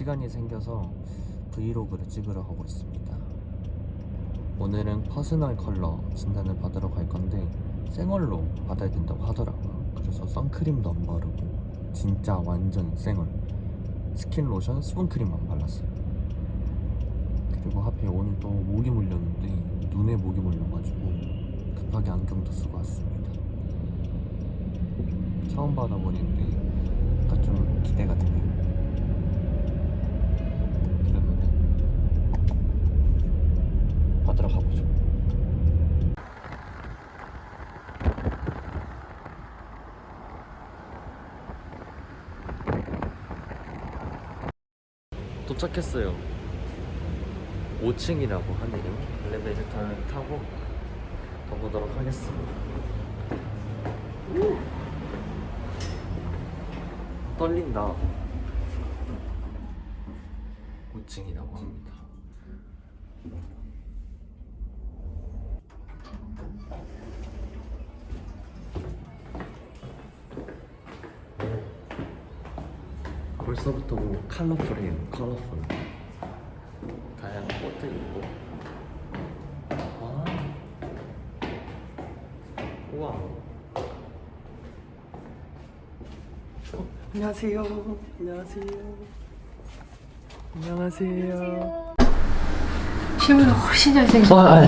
시간이 생겨서 브이로그를 찍으러 가고 있습니다. 오늘은 personal color 진단을 받으러 갈 건데 생얼로 받아야 된다고 하더라고요. 그래서 선크림도 안 바르고 진짜 완전 생얼 스킨 로션, 수분크림만 발랐어요. 그리고 하필 오늘 또 모기 물렸는데 눈에 모기 물려가지고 급하게 안경도 쓰고 왔습니다. 처음 받아보는데 약간 좀 기대가 되네요. 그러면은 받으러 가보죠. 도착했어요. 5층이라고 하네요. 엘리베이터를 타고 가보도록 하겠습니다. 오! 떨린다. 5층이라고 합니다. 벌써부터 뭐 컬러풀해요. 컬러풀. 다양한 꽃도 있고. 와. 우와. 어, 안녕하세요. 안녕하세요. 안녕하세요. 실물은 훨씬 잘생겼어. 와, 아,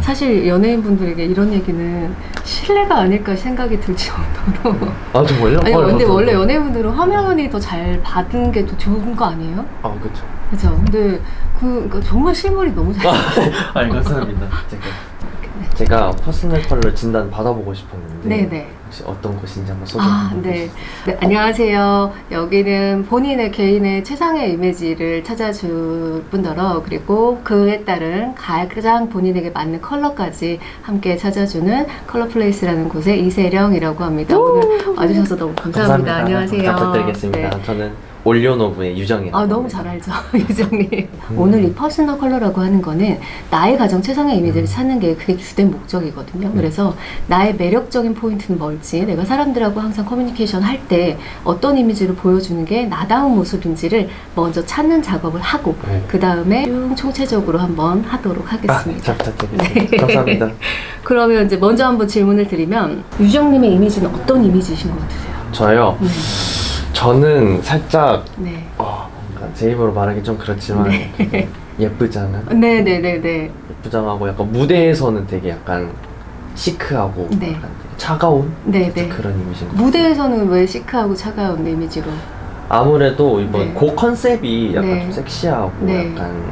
사실 연예인분들에게 이런 얘기는 실례가 아닐까 생각이 들 정도로. 아 정말요? 아니 아, 근데 맞아. 원래 연예인분들은 화면이 더 잘 받은 게 더 좋은 거 아니에요? 아 그렇죠. 그죠? 근데 그 그러니까 정말 실물이 너무 잘. 아니 감사합니다. 제가 제가 personal color 진단 받아보고 싶었는데 네네. 혹시 어떤 곳인지 한번 소개 아, 네. 네. 안녕하세요. 여기는 본인의 개인의 최상의 이미지를 찾아줄 뿐더러 그리고 그에 따른 가장 본인에게 맞는 컬러까지 함께 찾아주는 컬러플레이스라는 곳의 이세령이라고 합니다. 오늘 와주셔서 너무 감사합니다. 안녕하세요. 잘 부탁드리겠습니다. 네. 저는 올리오노브의 유정이라고 아, 너무. 잘 알죠, 유정님. 오늘 이 personal color라고 하는 거는 나의 가장 최상의 이미지를 찾는 게 그게 주된 목적이거든요. 음. 그래서 나의 매력적인 포인트는 뭘지, 내가 사람들하고 항상 커뮤니케이션 할 때 어떤 이미지를 보여주는 게 나다운 모습인지를 먼저 찾는 작업을 하고, 네. 그 다음에 쭉 총체적으로 한번 하도록 아, 하겠습니다. 잘 부탁드리겠습니다. 네. 감사합니다. 그러면 이제 먼저 한번 질문을 드리면, 유정님의 이미지는 어떤 이미지이신 것 같으세요? 저요. 네. 저는 살짝 네. 어, 제 입으로 말하기 좀 그렇지만 되게 예쁘장한 네네네네. 예쁘장하고 약간 무대에서는 되게 약간 시크하고 네. 약간 차가운 네네. 그런 같아요. 무대에서는 왜 시크하고 차가운 이미지로? 아무래도 이번 네. 곡 컨셉이 약간 네. 좀 섹시하고 네. 약간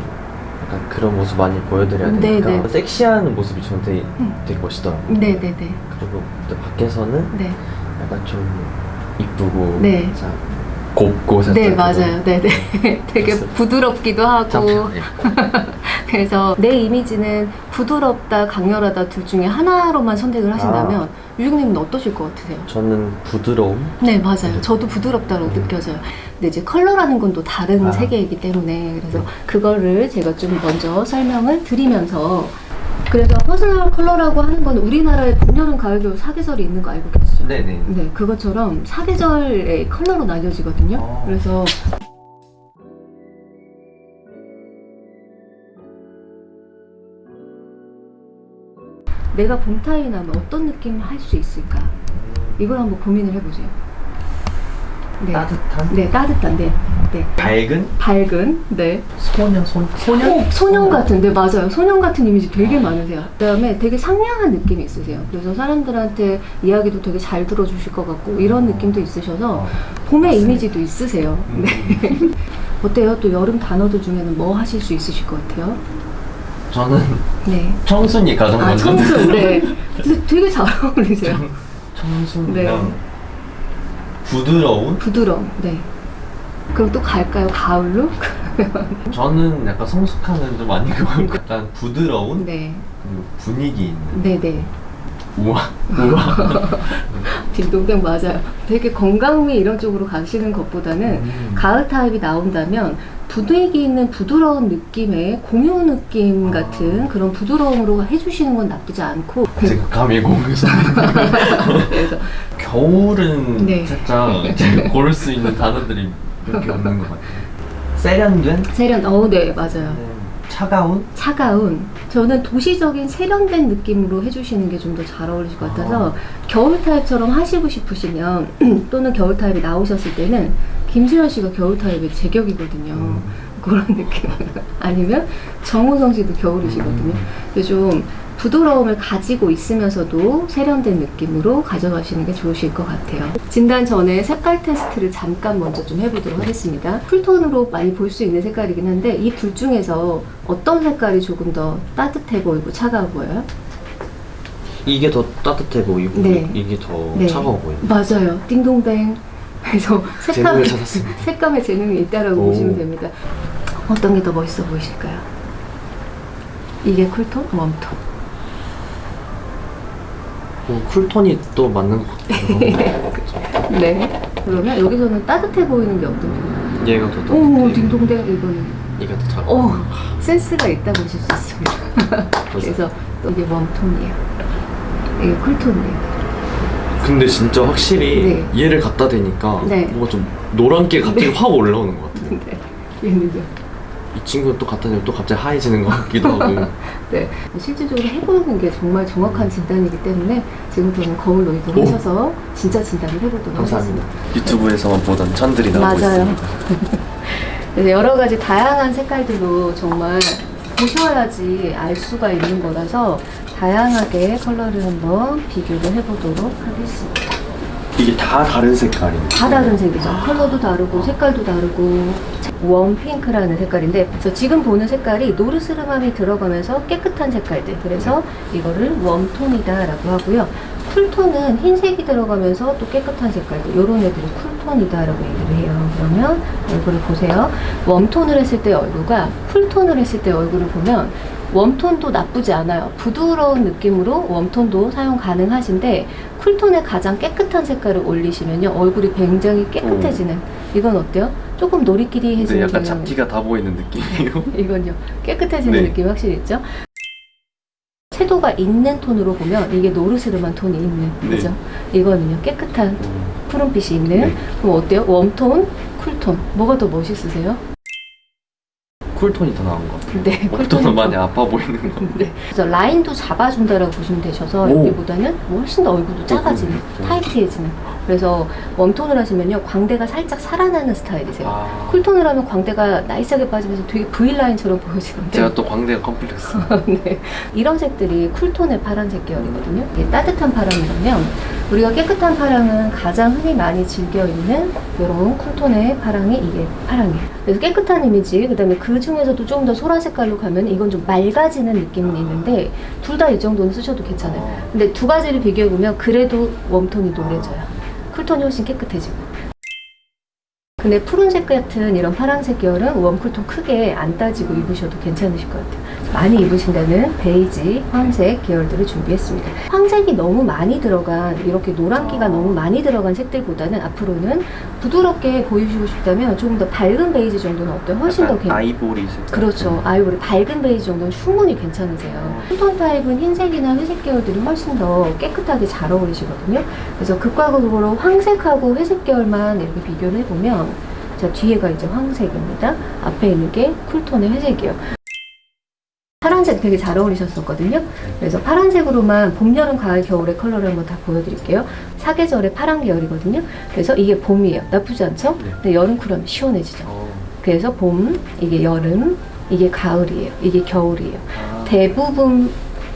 약간 그런 모습 많이 보여드려야 네, 되니까 네. 섹시한 모습이 저는 되게, 음. 되게 멋있더라고요. 네네네. 그리고 또 밖에서는 네. 약간 좀 이쁘고 네. 곱고 네, 맞아요. 네네. 되게 모습. 부드럽기도 하고. 그래서 내 이미지는 부드럽다, 강렬하다 둘 중에 하나로만 선택을 하신다면, 유정님은 어떠실 것 같으세요? 저는 부드러움 네, 맞아요. 저도 부드럽다고 느껴져요. 근데 이제 컬러라는 건 또 다른 아. 세계이기 때문에, 그래서 그거를 제가 좀 먼저 설명을 드리면서, 그래서 personal 컬러라고 하는 건 우리나라에 봄, 여름, 가을, 겨울 사계절이 있는 거 알고 계시죠? 네네 네, 그것처럼 사계절의 컬러로 나뉘어지거든요. 어. 그래서 내가 봄 타입이라면 어떤 느낌을 할수 있을까? 이걸 한번 고민을 해보세요. 네. 따뜻한 네, 따뜻한, 네. 네. 밝은 밝은, 네. 소년 손 소년 어, 소년 같은, 네, 맞아요. 소년 같은 이미지 되게 많으세요. 그 다음에 되게 상냥한 느낌이 있으세요. 그래서 사람들한테 이야기도 되게 잘 들어주실 것 같고, 이런 느낌도 있으셔서, 어, 봄의 맞습니다. 이미지도 있으세요. 음. 네. 어때요? 또 여름 단어들 중에는 뭐 하실 수 있으실 것 같아요? 저는 네. 청순이 가장 아, 먼저 청순. 네. 되게- 되게 잘 어울리세요. 청순이랑 네. 부드러운 부드러움. 네. 그럼 또 갈까요? 가을로? 저는 약간 성숙함은 좀 아니고 약간 부드러운 네. 그리고 분위기 있는 네네. 우와 우와 딩동댕 맞아요. 되게 건강미 이런 쪽으로 가시는 것보다는 음. 가을 타입이 나온다면 분위기 있는 부드러운 느낌의 공유 느낌 아. 같은 그런 부드러움으로 해주시는 건 나쁘지 않고 제가 감히 공에서 그래서 겨울은 네. 살짝 고를 수 있는 단어들이 몇개 없는 것 같아요 세련된 세련, 어, 네, 맞아요. 차가운 차가운. 저는 도시적인 세련된 느낌으로 해주시는 게 좀 더 잘 어울리실 것 같아서 아. 겨울 타입처럼 하시고 싶으시면 또는 겨울 타입이 나오셨을 때는 김수현 씨가 겨울 타입의 제격이거든요. 음. 그런 느낌. 아니면 정우성 씨도 겨울이시거든요. 근데 좀 부드러움을 가지고 있으면서도 세련된 느낌으로 가져가시는 게 좋으실 것 같아요. 진단 전에 색깔 테스트를 잠깐 먼저 좀 해보도록 하겠습니다. 쿨톤으로 많이 볼 수 있는 색깔이긴 한데 이 둘 중에서 어떤 색깔이 조금 더 따뜻해 보이고 차가워 보여요? 이게 더 따뜻해 보이고 네. 이게 더 네. 차가워 보여요. 맞아요. 띵동댕. 그래서 색감에, 찾았습니다. 색감에 재능이 있다라고 오. 보시면 됩니다. 어떤 게 더 멋있어 보이실까요? 이게 쿨톤, 웜톤. 어, 쿨톤이 또 맞는 것 같아요. 네. 그러면 여기서는 따뜻해 보이는 게 어떤 게? 얘가 더 따뜻해. 오, 딩동댕 이거는. 얘가 더 차가워. 오, 센스가 있다고 보실 수 있습니다. 그래서 또 이게 웜톤이에요. 이게 쿨톤이에요. 근데 진짜 확실히 네. 얘를 갖다 대니까 네. 뭔가 좀 노란기가 갑자기 네. 확 올라오는 것 같아요. 네. 얘는요. 이 친구는 또 갖다 대면 또 갑자기 하얘지는 것 같기도 하고. 네. 실질적으로 해보는 게 정말 정확한 진단이기 때문에 지금부터는 거울로 오. 이동하셔서 진짜 진단을 해보도록 감사합니다. 하겠습니다. 유튜브에서만 보던 천들이 나오고 맞아요. 있습니다. 여러 가지 다양한 색깔들로 정말 보셔야지 알 수가 있는 거라서 다양하게 컬러를 한번 비교를 해보도록 하겠습니다. 이게 다 다른 색깔이네. 다 다른 색이죠. 컬러도 다르고 색깔도 다르고 warm 핑크라는 색깔인데 그래서 지금 보는 색깔이 노르스름함이 들어가면서 깨끗한 색깔들 그래서 이거를 warm톤이다 라고 하고요. cool톤은 흰색이 들어가면서 또 깨끗한 색깔들 이런 애들이 cool톤이다 라고 얘기를 해요. 그러면 얼굴을 보세요. 웜톤을 했을 때 얼굴과 쿨톤을 했을 때 얼굴을 보면 웜톤도 나쁘지 않아요. 부드러운 느낌으로 웜톤도 사용 가능하신데 쿨톤에 가장 깨끗한 색깔을 올리시면요 얼굴이 굉장히 깨끗해지는 이건 어때요? 조금 노리끼리 해지는 근데 약간 경향이- 잡티가 다 보이는 느낌이에요. 이건요 깨끗해지는 네. 느낌이 확실히 있죠 채도가 있는 톤으로 보면 이게 노르스름한 톤이 있는 네. 그죠? 이거는요 깨끗한 푸른빛이 있는 네. 그럼 어때요? warm톤, cool톤 뭐가 더 멋있으세요? cool톤이 더 나은 것 같아요. 네 warm톤은 많이 아파 보이는 거. 네. 그래서 라인도 잡아준다라고 보시면 되셔서 오. 여기보다는 훨씬 더 얼굴도 작아지는, 음, 타이트해지는. 그래서 warm톤을 하시면요, 광대가 살짝 살아나는 스타일이세요. 아, cool톤을 하면 광대가 nice하게 빠지면서 되게 V라인처럼 보여지는데. 제가 또 광대가 컴플렉스. 네. 이런 색들이 cool톤의 파란색 계열이거든요. 이게 따뜻한 파랑이라면 우리가 깨끗한 파랑은 가장 흔히 많이 즐겨 있는 이런 cool톤의 파랑이 이게 파랑이에요. 그래서 깨끗한 이미지, 그 다음에 그 중에서도 조금 더 소라 색깔로 가면 이건 좀 맑아지는 느낌은 있는데 둘 다 이 정도는 쓰셔도 괜찮아요. 어. 근데 두 가지를 비교해 보면 그래도 warm톤이 노래져요. cool톤이 훨씬 깨끗해지고. 근데 푸른색 같은 이런 파란색 계열은 warm cool톤 크게 안 따지고 입으셔도 괜찮으실 것 같아요. 많이 입으신다는 베이지, 황색 계열들을 준비했습니다. 황색이 너무 많이 들어간 이렇게 노란기가 너무 많이 들어간 색들보다는 앞으로는 부드럽게 보이시고 싶다면 조금 더 밝은 베이지 정도는 어때요? 훨씬 더 괜찮아요. 아이보리 색깔. 그렇죠. 아이보리 밝은 베이지 정도는 충분히 괜찮으세요. 톤 타입은 흰색이나 회색 계열들이 훨씬 더 깨끗하게 잘 어울리시거든요. 그래서 극과 극으로 황색하고 회색 계열만 이렇게 비교를 해보면 자 뒤에가 이제 황색입니다. 앞에 있는 게 cool톤의 회색이에요. 파란색 되게 잘 어울리셨었거든요. 그래서 파란색으로만 봄, 여름, 가을, 겨울의 컬러를 한번 다 보여드릴게요. 사계절의 파란 계열이거든요. 그래서 이게 봄이에요. 나쁘지 않죠? 네. 근데 여름 cool하면 시원해지죠. 어. 그래서 봄, 이게 여름, 이게 가을이에요. 이게 겨울이에요. 아, 대부분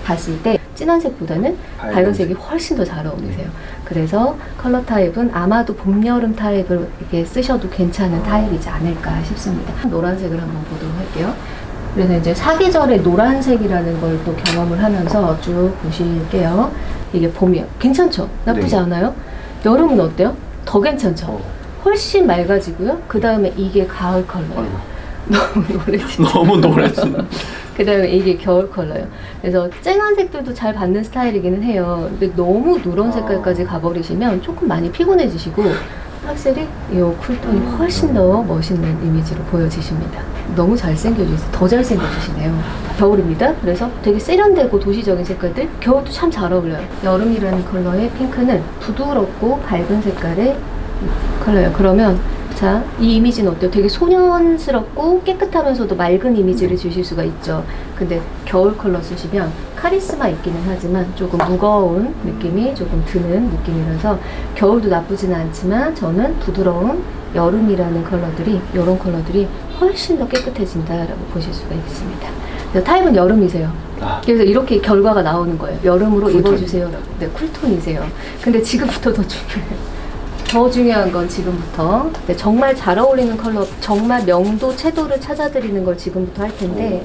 봤을 때 진한 색보다는 밝은 밝은 색이 훨씬 더 잘 어울리세요. 그래서 컬러 타입은 아마도 봄, 여름 타입을 이렇게 쓰셔도 괜찮은 타입이지 않을까 싶습니다. 노란색을 한번 보도록 할게요. 그래서 이제 사계절의 노란색이라는 걸 또 경험을 하면서 쭉 보실게요. 이게 봄이요. 괜찮죠? 나쁘지 네. 않아요? 여름은 어때요? 더 괜찮죠? 어. 훨씬 맑아지고요. 그 다음에 이게 가을 컬러예요. 너무 노래지. 너무 노래진. 그 다음에 이게 겨울 컬러예요. 그래서 쨍한 색들도 잘 받는 스타일이기는 해요. 근데 너무 누런 색깔까지 가버리시면 조금 많이 피곤해지시고 확실히 이 쿨톤이 훨씬 더 멋있는 이미지로 보여지십니다. 너무 잘생겨지세요. 더 잘생겨지시네요. 겨울입니다. 그래서 되게 세련되고 도시적인 색깔들 겨울도 참 잘 어울려요. 여름이라는 컬러의 핑크는 부드럽고 밝은 색깔의 컬러예요. 그러면 자, 이 이미지는 어때요? 되게 소년스럽고 깨끗하면서도 맑은 이미지를 주실 수가 있죠. 근데 겨울 컬러 쓰시면 카리스마 있기는 하지만 조금 무거운 느낌이 조금 드는 느낌이라서 겨울도 나쁘지는 않지만 저는 부드러운 여름이라는 컬러들이 이런 컬러들이 훨씬 더 깨끗해진다라고 보실 수가 있습니다. 타입은 여름이세요. 아, 그래서 이렇게 결과가 나오는 거예요. 여름으로 cool톤. 입어주세요. 네, cool톤이세요. 근데 지금부터 더 중요해요. 더 중요한 건 지금부터. 네, 정말 잘 어울리는 컬러, 정말 명도, 채도를 찾아드리는 걸 지금부터 할 텐데.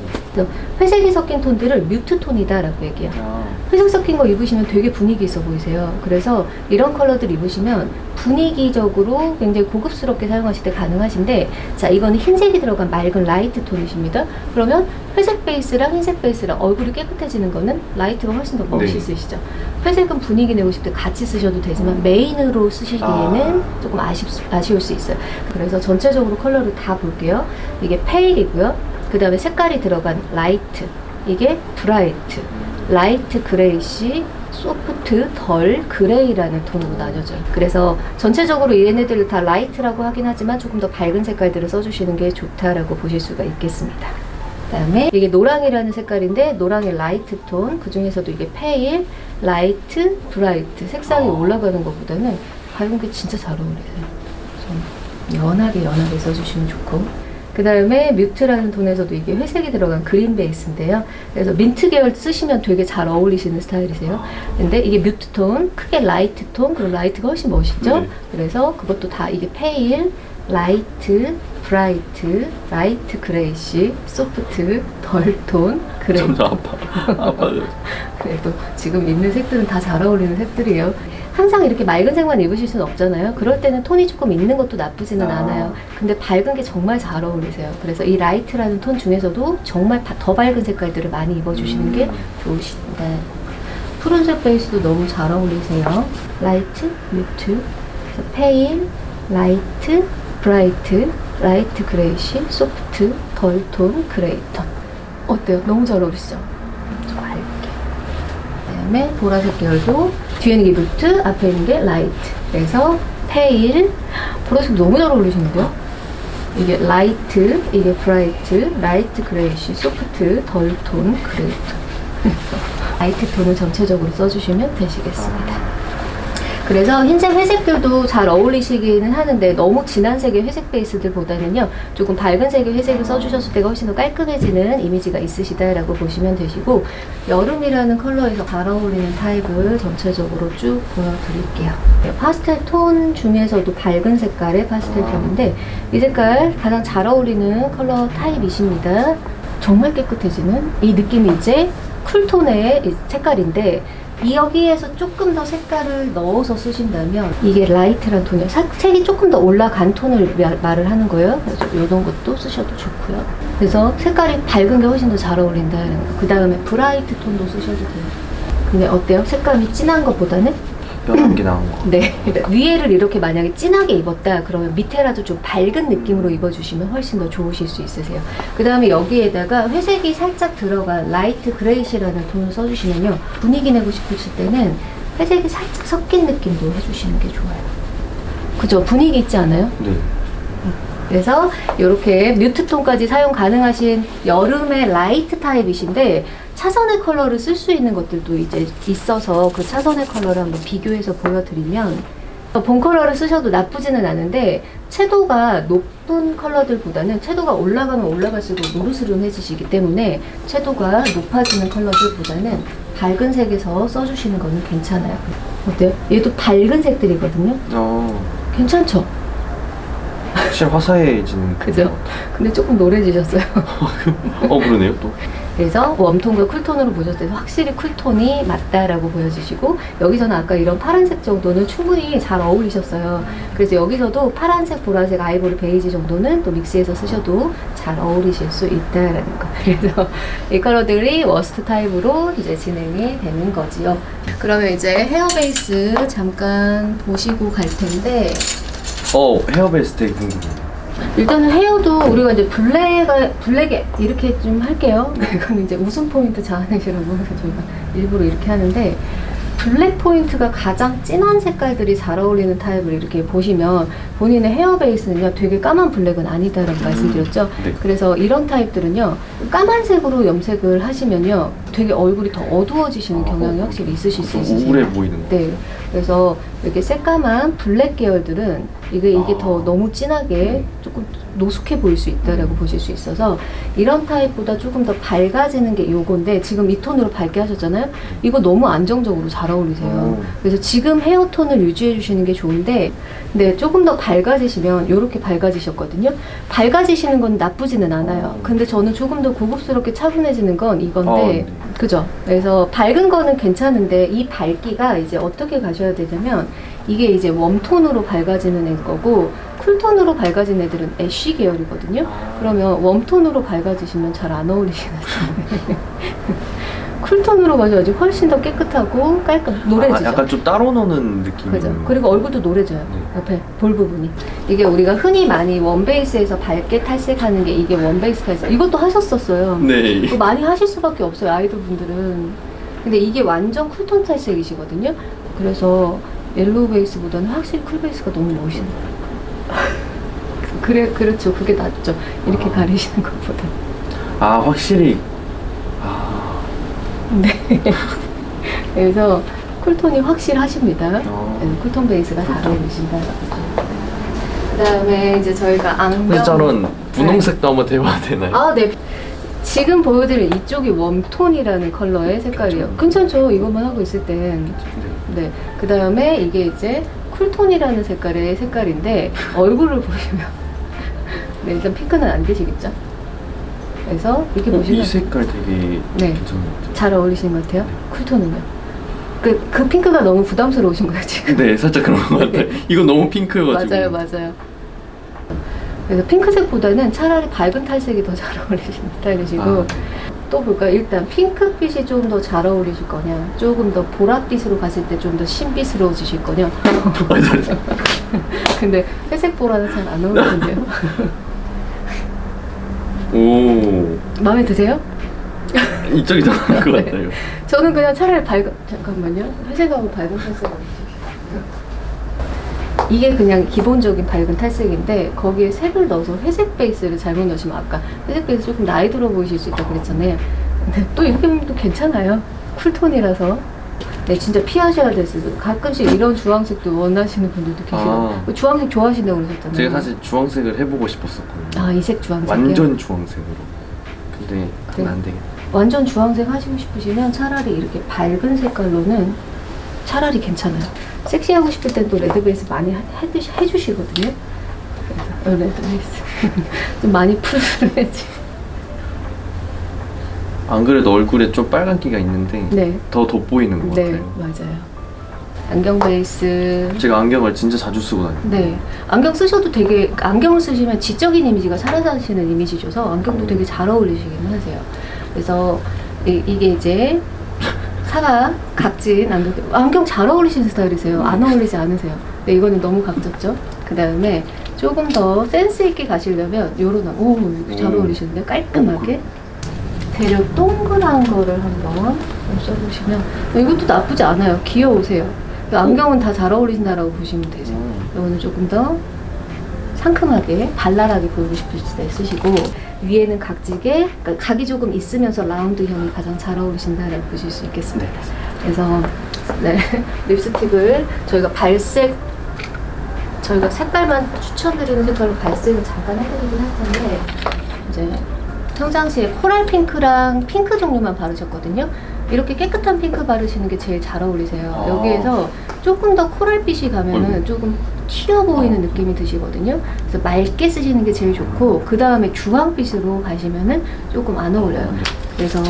회색이 섞인 톤들을 mute 톤이다라고 얘기해요. 아, 회색 섞인 거 입으시면 되게 분위기 있어 보이세요. 그래서 이런 컬러들 입으시면 분위기적으로 굉장히 고급스럽게 사용하실 때 가능하신데 자 이거는 흰색이 들어간 맑은 light 톤이십니다. 그러면 회색 베이스랑 흰색 베이스랑 얼굴이 깨끗해지는 거는 light가 훨씬 더 멋있으시죠. 회색은 분위기 내고 싶을 때 같이 쓰셔도 되지만 메인으로 쓰시기에는 아. 조금 아쉽, 아쉬울 수 있어요. 그래서 전체적으로 컬러를 다 볼게요. 이게 pale이고요. 그 다음에 색깔이 들어간 light. 이게 bright. light grayish, soft, dull, gray라는 톤으로 나뉘어져요. 그래서 전체적으로 얘네들을 다 light라고 하긴 하지만 조금 더 밝은 색깔들을 써주시는 게 좋다라고 보실 수가 있겠습니다. 그 다음에 이게 노랑이라는 색깔인데 노랑의 light 톤, 그 중에서도 이게 pale, light, bright 색상이 아. 올라가는 것보다는 밝은 게 진짜 잘 어울리세요. 좀 연하게 연하게 써주시면 좋고 그 다음에 mute라는 톤에서도 이게 회색이 들어간 그린 베이스인데요. 그래서 민트 계열 쓰시면 되게 잘 어울리시는 스타일이세요. 근데 이게 mute 톤, 크게 light 톤, 그럼 light가 훨씬 멋있죠? 네. 그래서 그것도 다 이게 pale, light, bright, light grayish, soft, dull톤, gray. 점점 아파. 아파요. 그래도 지금 있는 색들은 다 잘 어울리는 색들이에요. 항상 이렇게 맑은 색만 입으실 수는 없잖아요. 그럴 때는 톤이 조금 있는 것도 나쁘지는 아. 않아요. 근데 밝은 게 정말 잘 어울리세요. 그래서 이 light라는 톤 중에서도 정말 바- 더 밝은 색깔들을 많이 입어주시는 게 좋으십니다. 푸른색 베이스도 너무 잘 어울리세요. light, mute, pale, light, bright, light grayish, soft, dull톤, gray톤. 어때요? 너무 잘 어울리시죠? 그다음에 보라색 계열도 뒤에 있는 게 mute, 앞에 있는 게 light. 그래서 pale, 보라색 너무 잘 어울리시는데요? 이게 light, 이게 bright, light grayish, soft, dull톤, gray톤. light 톤을 전체적으로 써주시면 되시겠습니다. 그래서 흰색, 회색들도 잘 어울리시기는 하는데 너무 진한 색의 회색 베이스들보다는요 조금 밝은 색의 회색을 써주셨을 때가 훨씬 더 깔끔해지는 이미지가 있으시다라고 보시면 되시고 여름이라는 컬러에서 잘 어울리는 타입을 전체적으로 쭉 보여드릴게요. 네, 파스텔 톤 중에서도 밝은 색깔의 파스텔 톤인데 이 색깔 가장 잘 어울리는 컬러 타입이십니다. 정말 깨끗해지는 이 느낌이 이제 cool tone의 이 색깔인데 이 여기에서 조금 더 색깔을 넣어서 쓰신다면 이게 light란. 사- 색이 조금 더 올라간 톤을 마- 말을 하는 거예요. 그래서 이런 것도 쓰셔도 좋고요. 그래서 색깔이 밝은 게 훨씬 더 잘 어울린다는 거. 그 다음에 bright 톤도 쓰셔도 돼요. 근데 어때요? 색감이 진한 것보다는 게 나은 거. 네. 그러니까 위에를 이렇게 만약에 진하게 입었다 그러면 밑에라도 좀 밝은 느낌으로 입어주시면 훨씬 더 좋으실 수 있으세요. 그 다음에 여기에다가 회색이 살짝 들어간 light grayish라는 톤을 써주시면요. 분위기 내고 싶으실 때는 회색이 살짝 섞인 느낌도 해주시는 게 좋아요. 그죠? 분위기 있지 않아요? 네. 그래서 이렇게 mute 톤까지 사용 가능하신 여름의 light 타입이신데 차선의 컬러를 쓸 수 있는 것들도 이제 있어서 그 차선의 컬러를 한번 비교해서 보여드리면 어, 본 컬러를 쓰셔도 나쁘지는 않은데 채도가 높은 컬러들보다는 채도가 올라가면 올라갈수록 노르스름해지시기 때문에 채도가 높아지는 컬러들보다는 밝은 색에서 써주시는 거는 괜찮아요. 어때요? 얘도 밝은 색들이거든요. 어, 괜찮죠? 확실히 화사해진. 그죠? 근데 조금 노래지셨어요. 어, 그러네요, 또. 그래서 웜톤과 쿨톤으로 보셨을 때 확실히 쿨톤이 맞다라고 보여지시고 여기서는 아까 이런 파란색 정도는 충분히 잘 어울리셨어요. 그래서 여기서도 파란색, 보라색, 아이보리, 베이지 정도는 또 mix해서 쓰셔도 잘 어울리실 수 있다라는 거. 그래서 이 컬러들이 worst 타입으로 이제 진행이 되는 거지요. 그러면 이제 헤어 베이스 잠깐 보시고 갈 텐데 어, 헤어 베이스 되게 궁금해요. 일단은 헤어도 우리가 이제 black, black에 이렇게 좀 할게요. 이건 이제 웃음 포인트 자아내시라고 해서 저희가 일부러 이렇게 하는데, black 포인트가 가장 진한 색깔들이 잘 어울리는 타입을 이렇게 보시면 본인의 헤어 베이스는요 되게 까만 black은 아니다라고 말씀드렸죠. 네. 그래서 이런 타입들은요 까만색으로 염색을 하시면요 되게 얼굴이 더 어두워지시는 경향이 확실히 있으실 수 좀 있으세요. 우울해 보이는 거. 네. 그래서 이렇게 새까만 black 계열들은 이게 이게 아. 더 너무 진하게 조금 노숙해 보일 수 있다라고 보실 수 있어서 이런 타입보다 조금 더 밝아지는 게 요건데 지금 이 톤으로 밝게 하셨잖아요. 이거 너무 안정적으로 잘 어울리세요. 오. 그래서 지금 헤어톤을 유지해 주시는 게 좋은데 근데 조금 더 밝아지시면 이렇게 밝아지셨거든요. 밝아지시는 건 나쁘지는 않아요. 음. 근데 저는 조금 더 고급스럽게 차분해지는 건 이건데 아, 네. 그죠? 그래서 밝은 거는 괜찮은데 이 밝기가 이제 어떻게 가 셔야 되냐면 이게 이제 웜톤으로 밝아지는 애 거고 쿨톤으로 밝아진 애들은 애쉬 계열이거든요. 그러면 웜톤으로 밝아지시면 잘 안 어울리시는 cool tone으로 가셔야지 훨씬 더 깨끗하고 깔끔 노래지죠. 아, 약간 좀 따로 노는 느낌. 그죠. 그리고 얼굴도 노래져요. 네. 옆에 볼 부분이. 이게 우리가 흔히 많이 원베이스에서 밝게 탈색하는 게 이게 원베이스 탈색. 이것도 하셨었어요. 네. 많이 하실 수밖에 없어요 아이돌 분들은 근데 이게 완전 cool tone 탈색이시거든요 그래서 yellow 베이스보다는 확실히 cool 베이스가 너무 멋있는 거예요 그래 그렇죠 그게 낫죠 이렇게 아. 가리시는 것보다 아 확실히. 아. 네 그래서 cool tone이 확실하십니다 어. 네, cool tone 베이스가 잘 어울리신다 그 다음에 이제 저희가 안경 저는 분홍색도 한번 대봐야 되나요? 아, 네. 지금 보여드린 이쪽이 warm tone이라는 컬러의 색깔이에요. 괜찮죠? 이것만 하고 있을 땐. 네. 네. 그 다음에 이게 이제 cool tone이라는 색깔의 색깔인데, 얼굴을 보시면. 네, 일단 핑크는 안 되시겠죠? 그래서 이렇게 어, 보시면 이 색깔 되게 네. 잘 어울리시는 것 같아요. 쿨톤은요. 그, 그 핑크가 너무 부담스러우신 거예요, 지금. 네, 살짝 그런 것 같아요. 이건 너무 핑크여가지고. 맞아요, 맞아요. 그래서 핑크색보다는 차라리 밝은 탈색이 더 잘 어울리시는 스타일이시고 아. 또 볼까요? 일단 핑크빛이 좀 더 잘 어울리실 거냐 조금 더 보랏빛으로 갔을 때 좀 더 신비스러워지실 거냐. 근데 회색 보라는 잘 안 어울리는데요 오, 마음에 드세요? 이쪽이 더 나은 것 네. 같아요. 저는 그냥 차라리 밝은 잠깐만요 회색하고 밝은 탈색을 이게 그냥 기본적인 밝은 탈색인데 거기에 색을 넣어서 회색 베이스를 잘못 넣으시면 아까 회색 베이스 조금 나이 들어 보이실 수 있다고 그랬잖아요 근데 또 이렇게 보면 또 괜찮아요 쿨톤이라서 네 진짜 피하셔야 됐어요 가끔씩 이런 주황색도 원하시는 분들도 계시고 아. 주황색 좋아하신다고 그러셨잖아요 제가 사실 주황색을 해보고 싶었었거든요. 아 이 색 주황색이요? 완전 주황색으로. 근데 네. 안 되겠다. 완전 주황색 하시고 싶으시면 차라리 이렇게 밝은 색깔로는 차라리 괜찮아요. 섹시하고 싶을 땐 또 red 베이스 많이 해- 해주시, 해주시거든요. 그래서 어, red 베이스 좀 많이 풀어야지. 안 그래도 얼굴에 좀 빨간 기가 있는데 네, 더 돋보이는 것 네 같아요. 맞아요. 안경 베이스. 제가 안경을 진짜 자주 쓰고 다녀요. 네, 안경 쓰셔도 되게 안경을 쓰시면 지적인 이미지가 사라지시는 이미지 줘서 안경도 되게 잘 어울리시긴 하세요. 그래서 이, 이게 이제 사각 각진 안경 안경 잘 어울리시는 스타일이세요. 안 어울리지 않으세요. 네, 이거는 너무 각졌죠. 그 다음에 조금 더 센스 있게 가시려면 요런 안- 오 이거 잘 오. 어울리시는데 깔끔하게 대략 동그란 거를 한번 좀 써보시면 이것도 나쁘지 않아요. 귀여우세요. 안경은 다 잘 어울리신다라고 보시면 되죠. 이거는 조금 더 상큼하게 발랄하게 보이고 싶을 때 쓰시고 위에는 각지게 그러니까 각이 조금 있으면서 라운드형이 가장 잘 어울리신다라고 보실 수 있겠습니다. 그래서 네 립스틱을 저희가 발색 저희가 색깔만 추천드리는 색깔로 발색을 잠깐 해드리긴 할 텐데 이제 평상시에 코랄 핑크랑 핑크 종류만 바르셨거든요. 이렇게 깨끗한 핑크 바르시는 게 제일 잘 어울리세요. 아. 여기에서 조금 더 코랄빛이 가면은 조금 튀어 보이는 느낌이 드시거든요. 그래서 맑게 쓰시는 게 제일 좋고 그 다음에 주황빛으로 가시면은 조금 안 어울려요. 그래서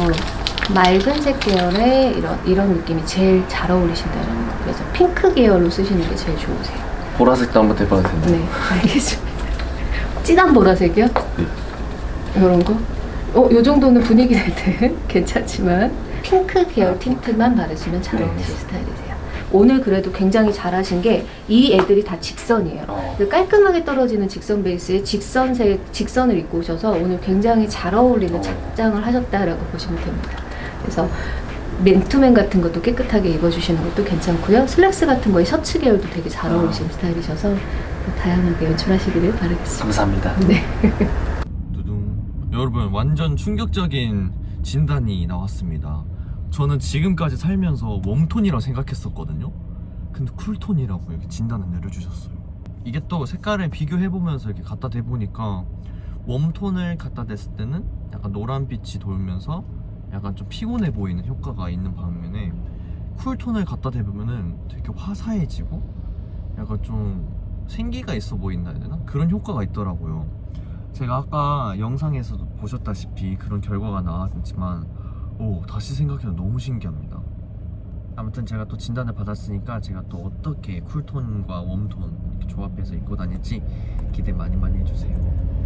맑은 색 계열의 이런 이런 느낌이 제일 잘 어울리신다는 거. 그래서 핑크 계열로 쓰시는 게 제일 좋으세요. 보라색도 한번 대봐도 되나요? 네, 알겠습니다. 진한 보라색이요? 네. 이런 거? 어, 요 정도는 분위기 낼때 괜찮지만 핑크 계열 틴트만 바르시면 잘 네. 어울리실 스타일이세요. 오늘 그래도 굉장히 잘하신 게 이 애들이 다 직선이에요. 어. 그 깔끔하게 떨어지는 직선 베이스에 직선색 직선을 입고 오셔서 오늘 굉장히 잘 어울리는 어. 착장을 하셨다라고 보시면 됩니다. 그래서 맨투맨 같은 것도 깨끗하게 입어주시는 것도 괜찮고요. 슬랙스 같은 거에 셔츠 계열도 되게 잘 어울리시는 스타일이셔서 다양하게 연출하시기를 바라겠습니다. 감사합니다. 네. 두둥. 여러분 완전 충격적인 진단이 나왔습니다. 저는 지금까지 살면서 웜톤이라고 생각했었거든요. 근데 쿨톤이라고 이렇게 진단을 내려주셨어요. 이게 또 색깔을 비교해보면서 이렇게 갖다 대보니까 웜톤을 갖다 댔을 때는 약간 노란빛이 돌면서 약간 좀 피곤해 보이는 효과가 있는 반면에 쿨톤을 갖다 대보면은 되게 화사해지고 약간 좀 생기가 있어 보인다 해야 되나? 그런 효과가 있더라고요. 제가 아까 영상에서도 보셨다시피 그런 결과가 나왔지만 오 다시 생각해도 너무 신기합니다. 아무튼 제가 또 진단을 받았으니까 제가 또 어떻게 쿨톤과 웜톤 조합해서 입고 다닐지 기대 많이 많이 해주세요.